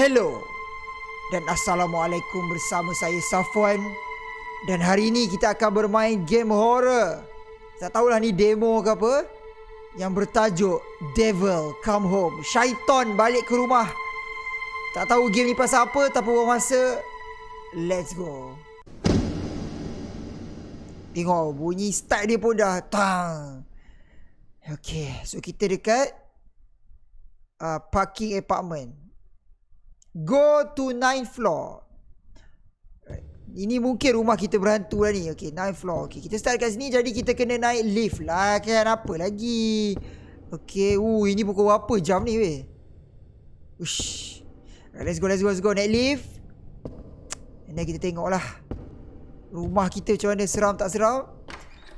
Hello. Dan Assalamualaikum bersama saya Safwan. Dan hari ini kita akan bermain game horror. Tak tahulah ni demo ke apa. Yang bertajuk Devil Come Home. Syaitan balik ke rumah. Tak tahu game ni pasal apa Tapi buang masa Let's go. Tengok bunyi start dia pun dah Tang. Okay So kita dekat uh, Parking apartment Go to ninth floor. Ini mungkin rumah kita berhantu lah ni. Okay, ninth floor. Okay, kita start kat sini. Jadi kita kena naik lift lah. Kan apa lagi. Okay, uh, ini pukul berapa jam ni weh. Ush. Right, let's go, let's go, let's go. Naik lift. And then kita tengok lah. Rumah kita macam mana seram tak seram.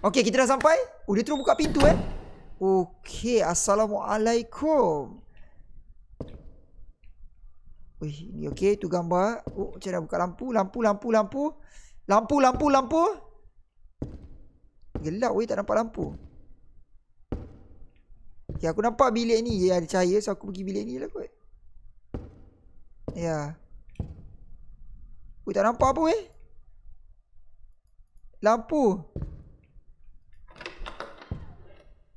Okay, kita dah sampai. Oh, dia terus buka pintu eh. Okay, Assalamualaikum. Wih, ni okey tu gambar. Oh, macam nak buka lampu, lampu, lampu, lampu. Lampu, lampu, lampu. Gelap weh tak nampak lampu. Ya, aku nampak bilik ni ya, ada cahaya so aku pergi bilik ni lah kot. Ya. Weh tak nampak apa weh. Lampu.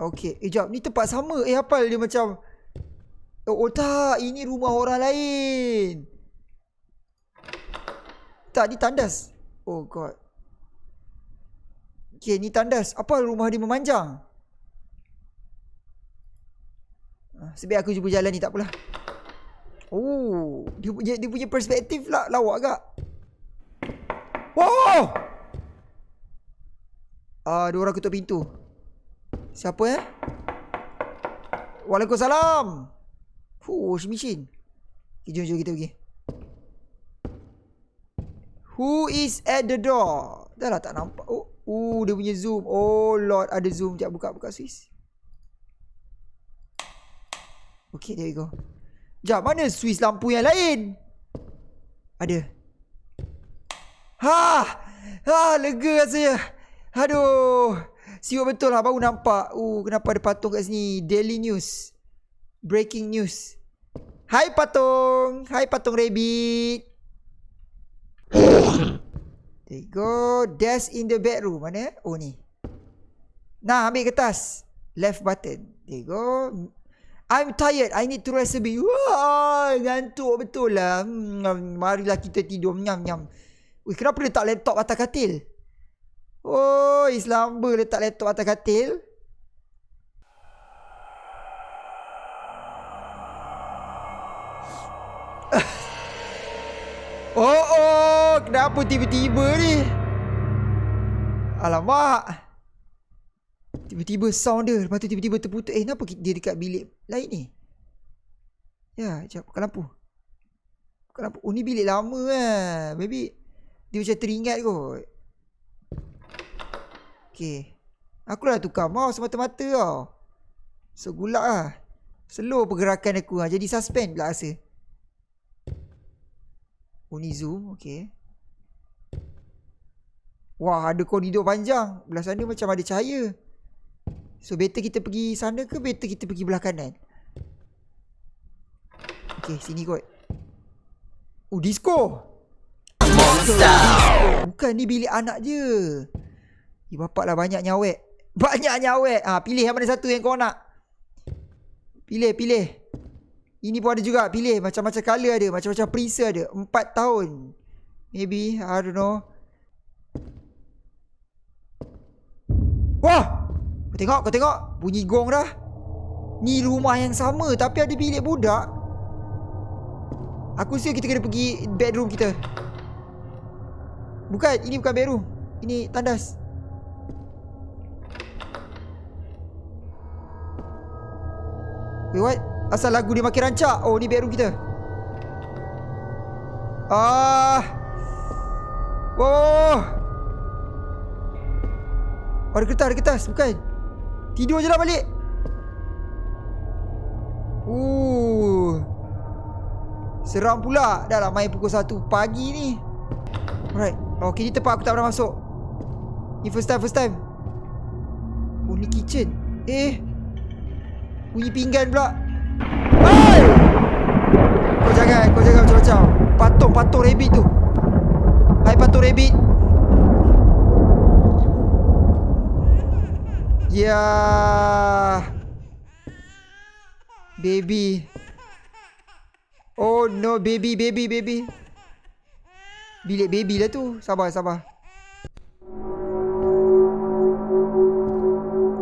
Okey, eh jap, ni tempat sama. Eh hafal dia macam Oh, tak, ini rumah orang lain. Tak, ni tandas. Oh god. Okay, ni tandas. Apa rumah dia memanjang? Ah, sebaik aku jumpa jalan ni, tak apalah. Oh, dia punya dia punya perspektif lah lawak agak. Wow! Ah, dua orang ketuk pintu. Siapa eh? Waalaikumsalam. Fuh, washing machine. Jom, jom kita pergi. Who is at the door? Dah lah tak nampak. Oh, uh, dia punya zoom. Oh, Lord. Ada zoom. Sekejap buka, buka Swiss. Okay, there we go. Sekejap, mana Swiss lampu yang lain? Ada. Ha! Ha, lega saya. Aduh. Siap betul lah, baru nampak. Uh, kenapa ada patung kat sini? Daily News breaking news. Hai patung. Hai patung rabbit. There you go. Desk in the bedroom. Mana? Oh ni. Nah, ambil kertas. Left button. There you go. I'm tired. I need to rest a bit. Wah, ngantuk betul lah. Hmm, marilah kita tidur. Nyam, nyam. Wih, kenapa letak laptop atas katil? Oh, Islam letak laptop atas katil. Kenapa tiba-tiba ni? Alamak. Tiba-tiba sound dia, lepas tu tiba-tiba terputus. Eh, kenapa dia dekat bilik lain ni? Ya, sekejap, buka lampu. Buka lampu. Oh, ni bilik lama lah. Maybe dia macam teringat kot. Okay. Aku dah tukar mouse mata-mata tau. So, gulak lah. Slow pergerakan aku lah. Jadi suspend pula rasa. Oh ni zoom Okay Wah ada koridor panjang. Belah sana macam ada cahaya. So better kita pergi sana ke Better kita pergi belah kanan? Okay sini kot. Oh disco! Bukan ni bilik anak je. Eh bapak lah banyak nyawek. Banyak nyawek. Ha, Pilih yang mana satu yang kau nak. Pilih pilih. Ini pun ada juga. Pilih. Macam-macam color ada, macam-macam preset ada. Empat tahun. Maybe, I don't know. Wah! Kau tengok, kau tengok. Bunyi gong dah. Ni rumah yang sama tapi ada bilik budak. Aku rasa kita kena pergi bedroom kita. Bukan, ini bukan bedroom. Ini tandas. Wait, what? Asal lagu dia makin rancak Oh ni bedroom kita Ah Oh Oh ada kertas ada kertas Bukan Tidur je lah balik. Uh. Seram pula. Dah lah main pukul 1 pagi ni. Alright. Okay ni tempat aku tak pernah masuk. Ni first time first time. Oh ni kitchen. Eh. Bunyi pinggan pula. Kau jangan, kau jangan macam-macam. Patung-patung rabbit tu. Hai patung rabbit. Ya. Baby. Oh no, baby, baby, baby. Bilik baby lah tu. Sabar, sabar.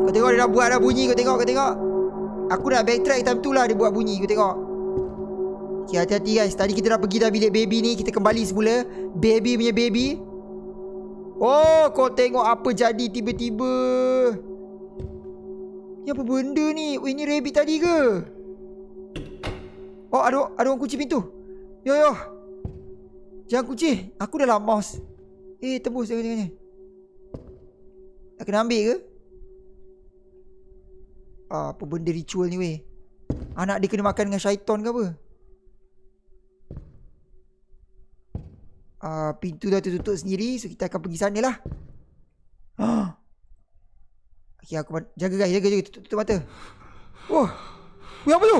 Kau tengok dia dah buat dah bunyi. Kau tengok, kau tengok. Aku dah backtrack time tu lah dia buat bunyi. Kau tengok. Okay, hati-hati guys. Tadi kita dah pergi dah bilik baby ni. Kita kembali semula. Baby punya baby. Oh, kau tengok apa jadi tiba-tiba. Ni apa benda ni? Oh, ini rabbit tadi ke? Oh, ada ada orang kunci pintu. Yo yo. Jangan kunci. Aku dah lah mouse. Eh, tembus jangan jangan. Nak kena ambil ke? Ah, apa benda ritual ni weh? Anak dia kena makan dengan syaitan ke apa? Ah, pintu dah tertutup sendiri so kita akan pergi sana lah. Ah. Okay, aku jaga guys, jaga jaga tutup, tutup mata. Oh. Weh apa tu?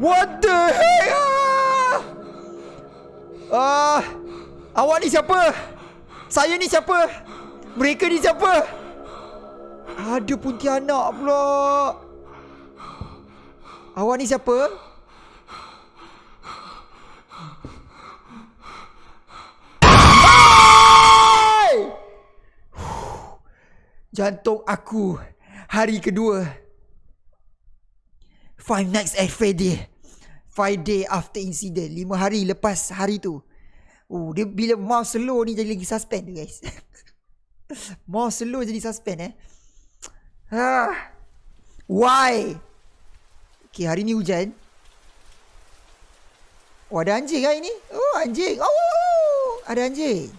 What the heck? Ah. ah. Awak ni siapa? Saya ni siapa? Mereka ni siapa? Ada Pontianak pula. Awak ni siapa? Jantung aku hari kedua. Five nights at Friday. Five day after incident. Lima hari lepas hari tu. Oh, dia bila mau slow ni jadi lagi suspend tu guys. mau slow jadi suspend eh. Ah. Why? Okay, hari ni hujan. Oh, ada anjing kan ini? Oh, anjing. Oh, ada anjing.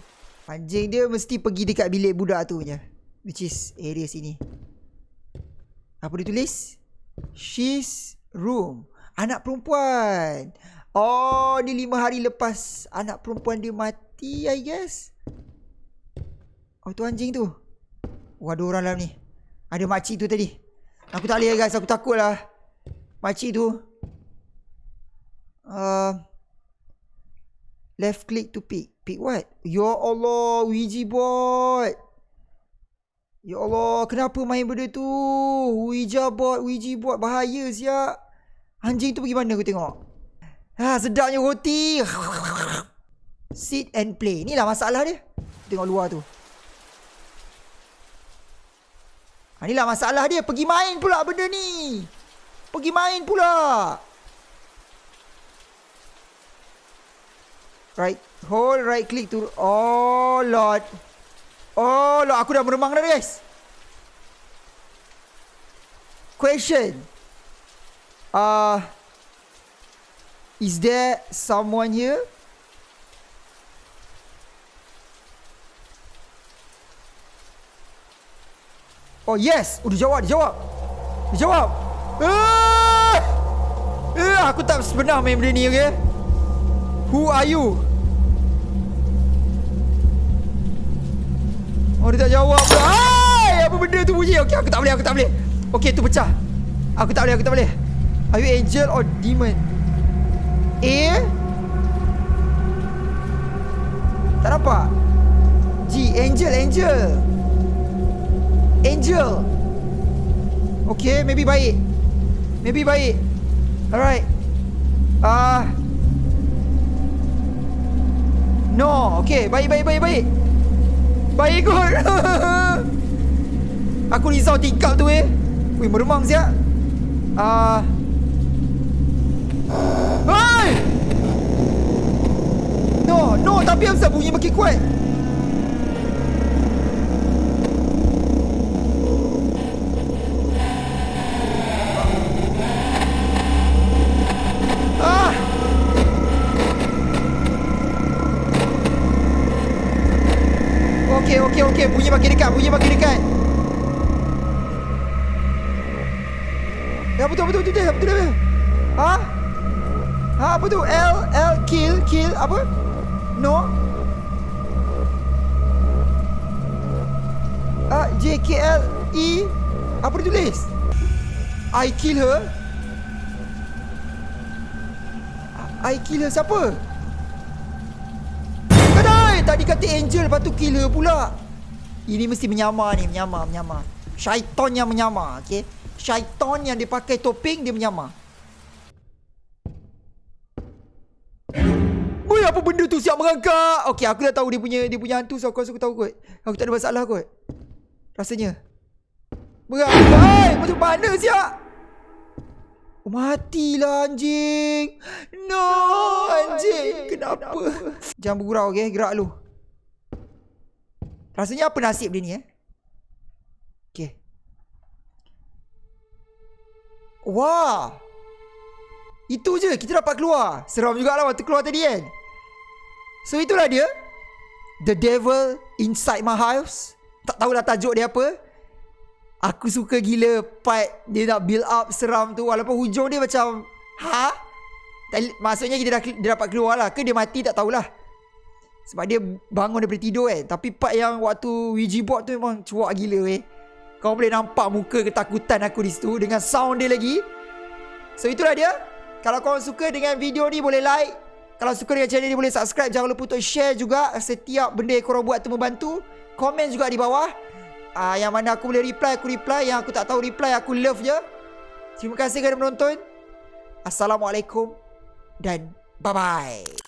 Anjing dia mesti pergi dekat bilik budak tu punya. Which is area sini Apa dia tulis? She's room. Anak perempuan. Oh ni lima hari lepas Anak perempuan dia mati I guess. Oh tu anjing tu? Oh ada orang dalam ni. Ada makcik tu tadi. Aku tak boleh guys. Aku takut lah. Makcik tu. Uh, Left click to pick. Pick what? Ya Allah Ouija board Ya Allah, kenapa main benda tu? Ouija board, Ouija board, bahaya siap. Anjing tu pergi mana aku tengok? Ha, sedapnya roti. Sit and play. Inilah masalah dia. Tengok luar tu. Ha, inilah masalah dia. Pergi main pula benda ni. Pergi main pula. Right. Hold right click to... Oh, Lord. Oh, lo aku dah meremang dah guys. Question. Uh, is there someone here? Oh yes, oh, dia jawab, dia jawab. Dia jawab. Ah! Eh, aku tak sebenar main benda ni, okay? Who are you? Oh dia tak jawab Hai Apa benda tu bunyi? Okay aku tak boleh Aku tak boleh. Okay tu pecah. Aku tak boleh Aku tak boleh. Are you angel or demon? A? Tak nampak? G Angel Angel. Angel. Okay maybe baik. Maybe baik. Alright. Ah. Uh, No. Okay baik baik baik baik Baik kot. Aku risau tingkap tu eh. Wih meremang siap. Ah, uh. Hai! No No tapi apa bunyi makin kuat makin dekat bunyi makin dekat. Ya betul betul betul betul betul betul. Ha? Ha apa tu? L L kill kill apa? No. Ah J K L E apa tulis? I kill her. I killer siapa? Kedai! Tadi kata angel lepas tu killer pula. Ini mesti menyamar ni, menyamar, menyamar. Syaitan yang menyamar, okey? Syaitan yang dia pakai topeng dia menyamar. Woi, apa benda tu siap merangkak? Okey, aku dah tahu dia punya dia punya hantu so aku rasa aku tahu kot. Aku tak ada masalah kot. Rasanya. Merangkak. Hai, macam mana siap? Oh, matilah anjing. No, anjing. Kenapa? Jangan bergurau, okey? Gerak lu. Rasanya apa nasib dia ni eh? Okey. Wah. Itu je kita dapat keluar. Seram juga lah waktu keluar tadi kan. So itulah dia. The Devil Inside My House. Tak tahulah tajuk dia apa. Aku suka gila part dia nak build up seram tu walaupun hujung dia macam ha? Maksudnya dia, dah, dia dapat keluar lah ke dia mati tak tahulah. Sebab dia bangun daripada tidur eh. Tapi part yang waktu Ouija board tu memang cuak gila eh. Kau boleh nampak muka ketakutan aku di situ dengan sound dia lagi. So itulah dia. Kalau kau suka dengan video ni boleh like. Kalau suka dengan channel ni boleh subscribe. Jangan lupa untuk share juga setiap benda yang korang buat tu membantu. Komen juga di bawah uh, Yang mana aku boleh reply Aku reply Yang aku tak tahu reply Aku love je Terima kasih kerana menonton Assalamualaikum Dan bye-bye